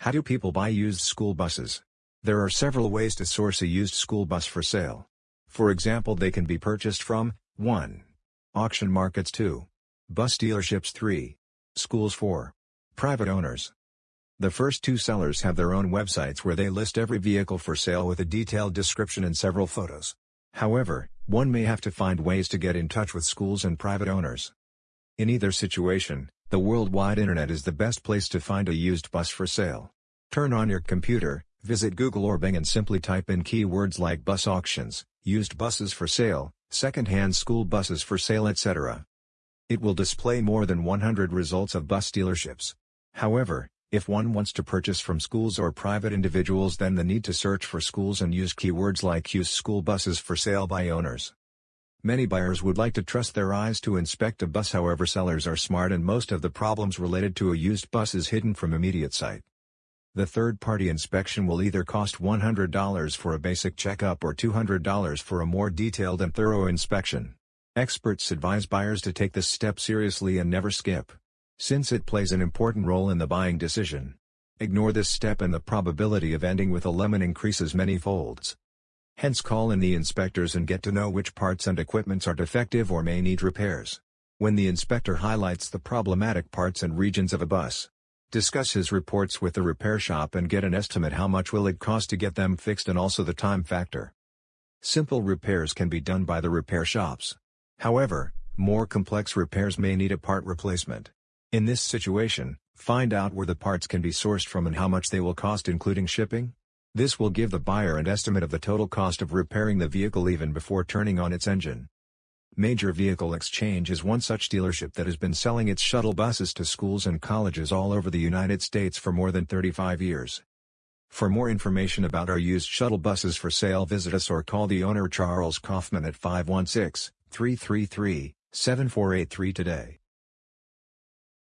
How do people buy used school buses? There are several ways to source a used school bus for sale. For example they can be purchased from, 1. Auction markets 2. Bus dealerships 3. Schools 4. Private owners. The first two sellers have their own websites where they list every vehicle for sale with a detailed description and several photos. However, one may have to find ways to get in touch with schools and private owners. In either situation, the worldwide internet is the best place to find a used bus for sale. Turn on your computer, visit Google or Bing and simply type in keywords like bus auctions, used buses for sale, second-hand school buses for sale etc. It will display more than 100 results of bus dealerships. However, if one wants to purchase from schools or private individuals then the need to search for schools and use keywords like used school buses for sale by owners. Many buyers would like to trust their eyes to inspect a bus however sellers are smart and most of the problems related to a used bus is hidden from immediate sight. The third-party inspection will either cost $100 for a basic checkup or $200 for a more detailed and thorough inspection. Experts advise buyers to take this step seriously and never skip since it plays an important role in the buying decision. Ignore this step and the probability of ending with a lemon increases many folds. Hence call in the inspectors and get to know which parts and equipments are defective or may need repairs. When the inspector highlights the problematic parts and regions of a bus, discuss his reports with the repair shop and get an estimate how much will it cost to get them fixed and also the time factor. Simple repairs can be done by the repair shops. However, more complex repairs may need a part replacement. In this situation, find out where the parts can be sourced from and how much they will cost including shipping. This will give the buyer an estimate of the total cost of repairing the vehicle even before turning on its engine. Major Vehicle Exchange is one such dealership that has been selling its shuttle buses to schools and colleges all over the United States for more than 35 years. For more information about our used shuttle buses for sale visit us or call the owner Charles Kaufman at 516-333-7483 today.